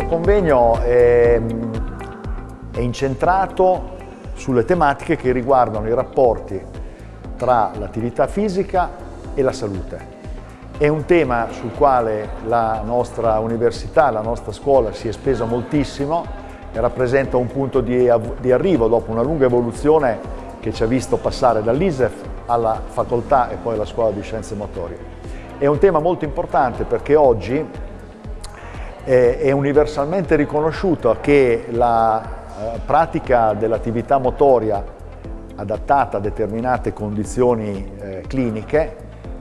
convegno è, è incentrato sulle tematiche che riguardano i rapporti tra l'attività fisica e la salute. È un tema sul quale la nostra università, la nostra scuola si è spesa moltissimo e rappresenta un punto di, di arrivo dopo una lunga evoluzione che ci ha visto passare dall'ISEF alla facoltà e poi alla scuola di scienze motorie. È un tema molto importante perché oggi è universalmente riconosciuto che la eh, pratica dell'attività motoria adattata a determinate condizioni eh, cliniche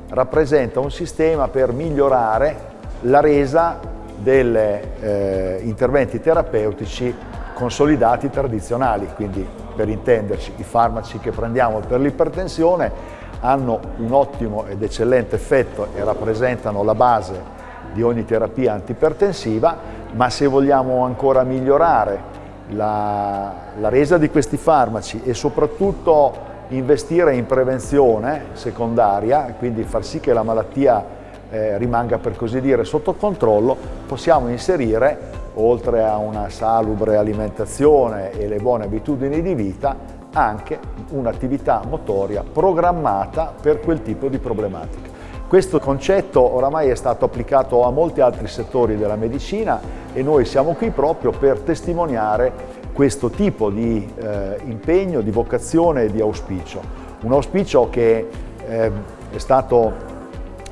rappresenta un sistema per migliorare la resa degli eh, interventi terapeutici consolidati tradizionali, quindi per intenderci i farmaci che prendiamo per l'ipertensione hanno un ottimo ed eccellente effetto e rappresentano la base di ogni terapia antipertensiva, ma se vogliamo ancora migliorare la, la resa di questi farmaci e soprattutto investire in prevenzione secondaria, quindi far sì che la malattia eh, rimanga per così dire sotto controllo, possiamo inserire, oltre a una salubre alimentazione e le buone abitudini di vita, anche un'attività motoria programmata per quel tipo di problematica. Questo concetto oramai è stato applicato a molti altri settori della medicina e noi siamo qui proprio per testimoniare questo tipo di eh, impegno, di vocazione e di auspicio. Un auspicio che eh, è stato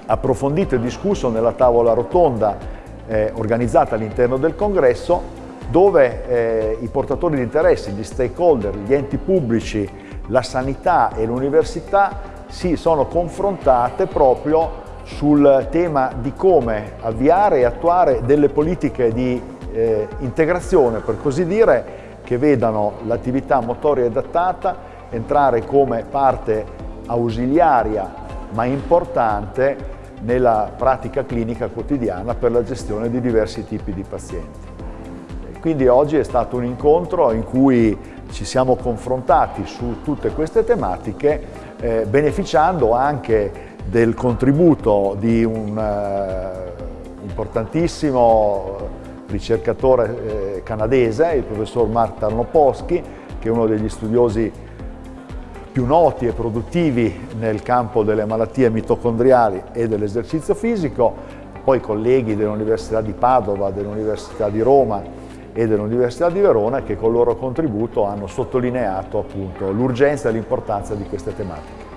approfondito e discusso nella tavola rotonda eh, organizzata all'interno del congresso dove eh, i portatori di interessi, gli stakeholder, gli enti pubblici, la sanità e l'università si sono confrontate proprio sul tema di come avviare e attuare delle politiche di eh, integrazione, per così dire, che vedano l'attività motoria adattata entrare come parte ausiliaria ma importante nella pratica clinica quotidiana per la gestione di diversi tipi di pazienti. Quindi oggi è stato un incontro in cui ci siamo confrontati su tutte queste tematiche eh, beneficiando anche del contributo di un uh, importantissimo ricercatore eh, canadese, il professor Mark Tarnopowski, che è uno degli studiosi più noti e produttivi nel campo delle malattie mitocondriali e dell'esercizio fisico, poi colleghi dell'Università di Padova, dell'Università di Roma e dell'Università di Verona che con il loro contributo hanno sottolineato l'urgenza e l'importanza di queste tematiche.